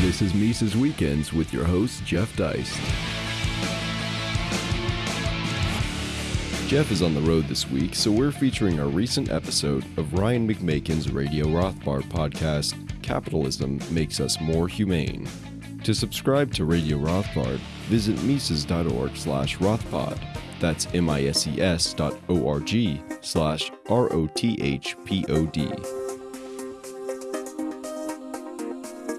This is Mises Weekends with your host, Jeff Deist. Jeff is on the road this week, so we're featuring a recent episode of Ryan McMaken's Radio Rothbard podcast, Capitalism Makes Us More Humane. To subscribe to Radio Rothbard, visit Mises.org slash Rothpod. That's M-I-S-E-S dot O-R-G slash R-O-T-H-P-O-D.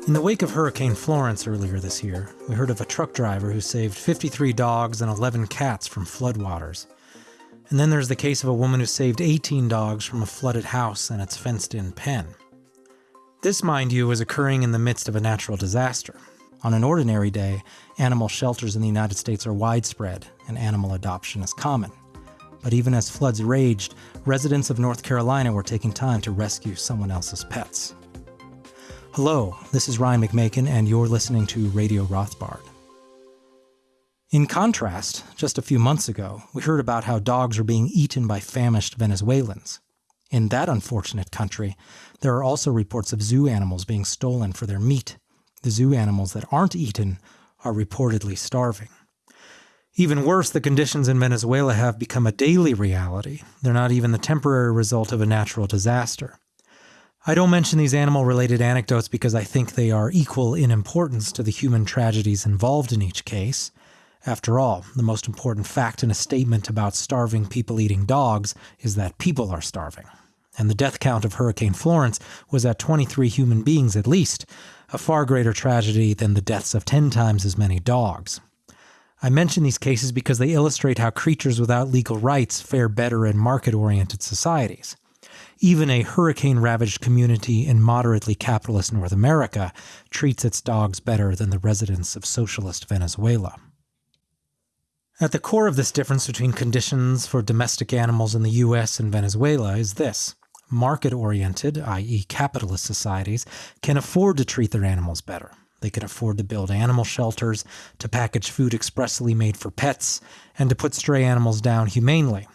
In the wake of Hurricane Florence earlier this year, we heard of a truck driver who saved 53 dogs and 11 cats from floodwaters. And then there's the case of a woman who saved 18 dogs from a flooded house and its fenced in pen. This, mind you, is occurring in the midst of a natural disaster. On an ordinary day, animal shelters in the United States are widespread and animal adoption is common. But even as floods raged, residents of North Carolina were taking time to rescue someone else's pets. Hello, this is Ryan McMaken, and you're listening to Radio Rothbard. In contrast, just a few months ago, we heard about how dogs are being eaten by famished Venezuelans. In that unfortunate country, there are also reports of zoo animals being stolen for their meat. The zoo animals that aren't eaten are reportedly starving. Even worse, the conditions in Venezuela have become a daily reality. They're not even the temporary result of a natural disaster. I don't mention these animal related anecdotes because I think they are equal in importance to the human tragedies involved in each case. After all, the most important fact in a statement about starving people eating dogs is that people are starving. And the death count of Hurricane Florence was at 23 human beings at least, a far greater tragedy than the deaths of 10 times as many dogs. I mention these cases because they illustrate how creatures without legal rights fare better in market oriented societies. Even a hurricane ravaged community in moderately capitalist North America treats its dogs better than the residents of socialist Venezuela. At the core of this difference between conditions for domestic animals in the US and Venezuela is this market oriented, i.e., capitalist societies, can afford to treat their animals better. They can afford to build animal shelters, to package food expressly made for pets, and to put stray animals down humanely.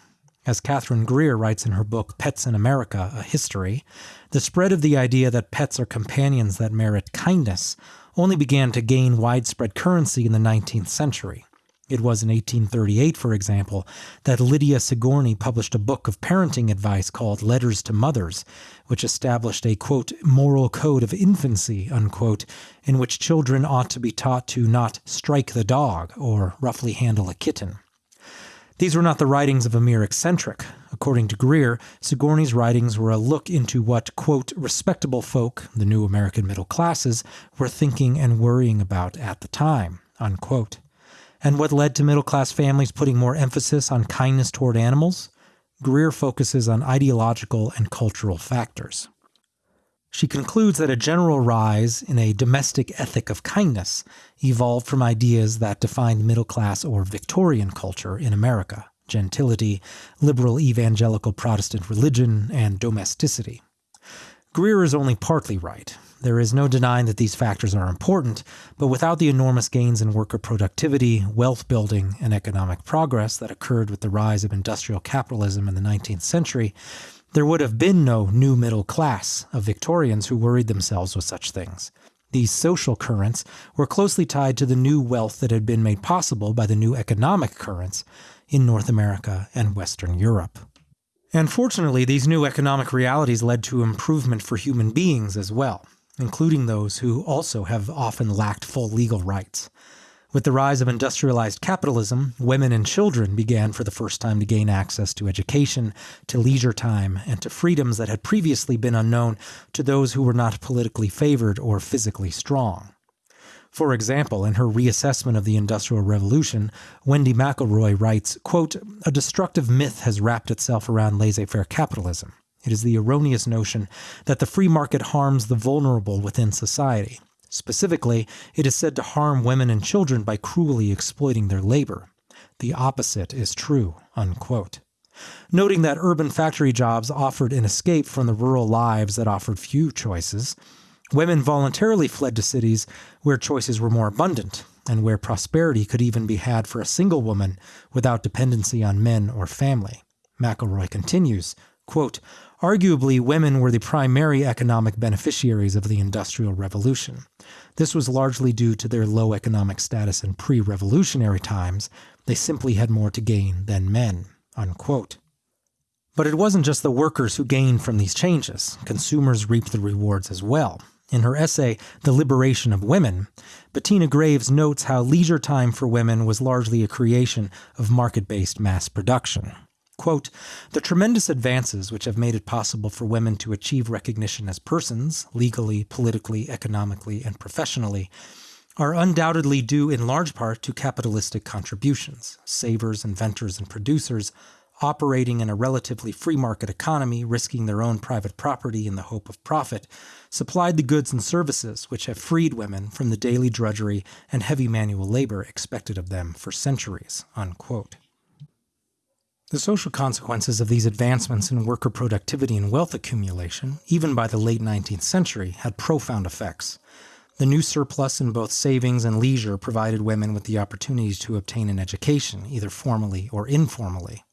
As Katherine Grier writes in her book Pets in America A History, the spread of the idea that pets are companions that merit kindness only began to gain widespread currency in the 19th century. It was in 1838, for example, that Lydia Sigourney published a book of parenting advice called Letters to Mothers, which established a, quote, moral code of infancy, unquote, in which children ought to be taught to not strike the dog or roughly handle a kitten. These were not the writings of a mere eccentric. According to Grier, Sigourney's writings were a look into what, quote, respectable folk, the new American middle classes, were thinking and worrying about at the time, unquote. And what led to middle class families putting more emphasis on kindness toward animals? Grier focuses on ideological and cultural factors. She concludes that a general rise in a domestic ethic of kindness evolved from ideas that defined middle class or Victorian culture in America gentility, liberal evangelical Protestant religion, and domesticity. Grier is only partly right. There is no denying that these factors are important, but without the enormous gains in worker productivity, wealth building, and economic progress that occurred with the rise of industrial capitalism in the 19th century, there would have been no new middle class of Victorians who worried themselves with such things. These social currents were closely tied to the new wealth that had been made possible by the new economic currents in North America and Western Europe. And fortunately, these new economic realities led to improvement for human beings as well including those who also have often lacked full legal rights. With the rise of industrialized capitalism, women and children began for the first time to gain access to education, to leisure time, and to freedoms that had previously been unknown to those who were not politically favored or physically strong. For example, in her reassessment of the Industrial Revolution, Wendy McElroy writes, quote, A destructive myth has wrapped itself around laissez-faire capitalism. It is the erroneous notion that the free market harms the vulnerable within society. Specifically, it is said to harm women and children by cruelly exploiting their labor. The opposite is true. Unquote. Noting that urban factory jobs offered an escape from the rural lives that offered few choices, women voluntarily fled to cities where choices were more abundant and where prosperity could even be had for a single woman without dependency on men or family. McElroy continues, quote, Arguably, women were the primary economic beneficiaries of the Industrial Revolution. This was largely due to their low economic status in pre revolutionary times. They simply had more to gain than men. Unquote. But it wasn't just the workers who gained from these changes, consumers reaped the rewards as well. In her essay, The Liberation of Women, Bettina Greaves notes how leisure time for women was largely a creation of market based mass production. Quote, the tremendous advances which have made it possible for women to achieve recognition as persons, legally, politically, economically, and professionally, are undoubtedly due in large part to capitalistic contributions. Savers, inventors, and producers operating in a relatively free market economy, risking their own private property in the hope of profit, supplied the goods and services which have freed women from the daily drudgery and heavy manual labor expected of them for centuries. Unquote. The social consequences of these advancements in worker productivity and wealth accumulation, even by the late 19th century, had profound effects. The new surplus in both savings and leisure provided women with the opportunity to obtain an education, either formally or informally.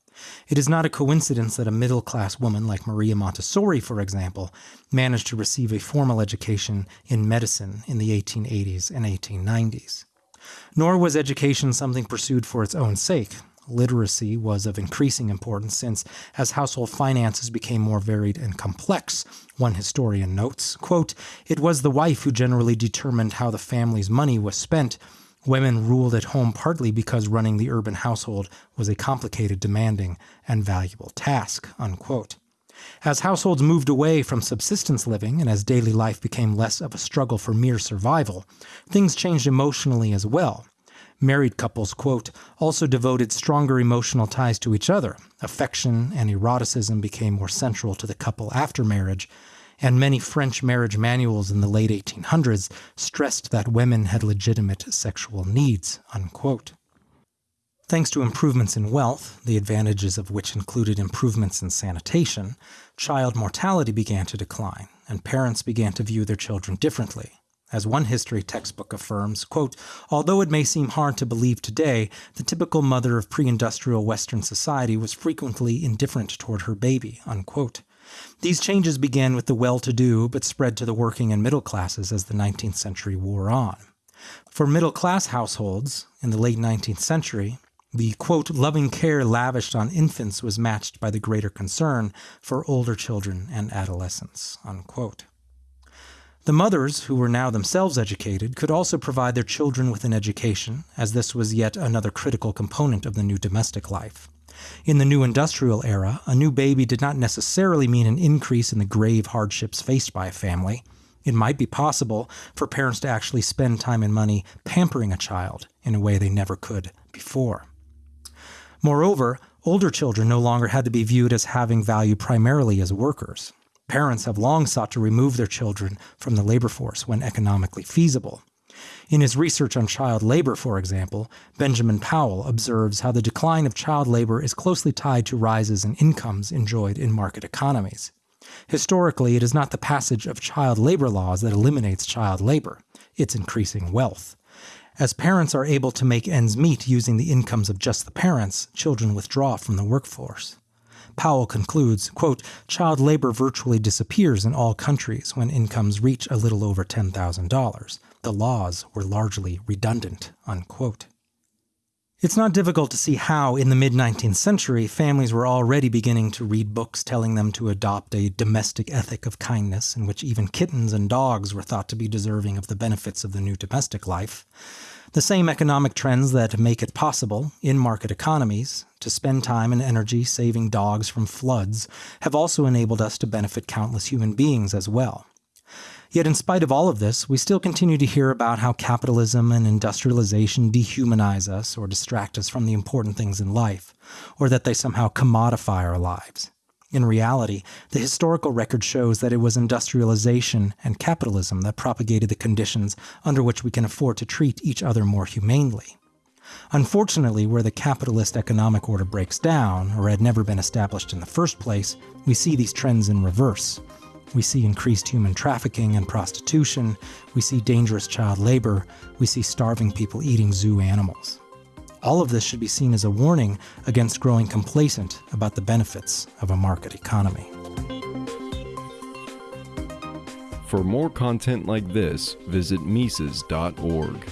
It is not a coincidence that a middle class woman like Maria Montessori, for example, managed to receive a formal education in medicine in the 1880s and 1890s. Nor was education something pursued for its own sake. Literacy was of increasing importance since, as household finances became more varied and complex, one historian notes, quote, it was the wife who generally determined how the family's money was spent Women ruled at home partly because running the urban household was a complicated, demanding, and valuable task. Unquote. As households moved away from subsistence living and as daily life became less of a struggle for mere survival, things changed emotionally as well. Married couples, quote, also devoted stronger emotional ties to each other. Affection and eroticism became more central to the couple after marriage, and many French marriage manuals in the late 1800s stressed that women had legitimate sexual needs. Unquote. Thanks to improvements in wealth, the advantages of which included improvements in sanitation, child mortality began to decline, and parents began to view their children differently. As one history textbook affirms, quote, although it may seem hard to believe today, the typical mother of pre-industrial Western society was frequently indifferent toward her baby, unquote. These changes began with the well to do, but spread to the working and middle classes as the 19th century wore on. For middle class households in the late 19th century, the quote, loving care lavished on infants was matched by the greater concern for older children and adolescents. Unquote. The mothers, who were now themselves educated, could also provide their children with an education, as this was yet another critical component of the new domestic life. In the new industrial era, a new baby did not necessarily mean an increase in the grave hardships faced by a family. It might be possible for parents to actually spend time and money pampering a child in a way they never could before. Moreover, older children no longer had to be viewed as having value primarily as workers. Parents have long sought to remove their children from the labor force when economically feasible. In his research on child labor, for example, Benjamin Powell observes how the decline of child labor is closely tied to rises in incomes enjoyed in market economies. Historically, it is not the passage of child labor laws that eliminates child labor, it's increasing wealth. As parents are able to make ends meet using the incomes of just the parents, children withdraw from the workforce. Powell concludes, quote, child labor virtually disappears in all countries when incomes reach a little over $10,000 the laws were largely redundant. Unquote. It's not difficult to see how, in the mid 19th century, families were already beginning to read books telling them to adopt a domestic ethic of kindness, in which even kittens and dogs were thought to be deserving of the benefits of the new domestic life. The same economic trends that make it possible, in market economies, to spend time and energy saving dogs from floods have also enabled us to benefit countless human beings as well. Yet, in spite of all of this, we still continue to hear about how capitalism and industrialization dehumanize us or distract us from the important things in life, or that they somehow commodify our lives. In reality, the historical record shows that it was industrialization and capitalism that propagated the conditions under which we can afford to treat each other more humanely. Unfortunately, where the capitalist economic order breaks down, or had never been established in the first place, we see these trends in reverse. We see increased human trafficking and prostitution. We see dangerous child labor. We see starving people eating zoo animals. All of this should be seen as a warning against growing complacent about the benefits of a market economy. For more content like this, visit Mises.org.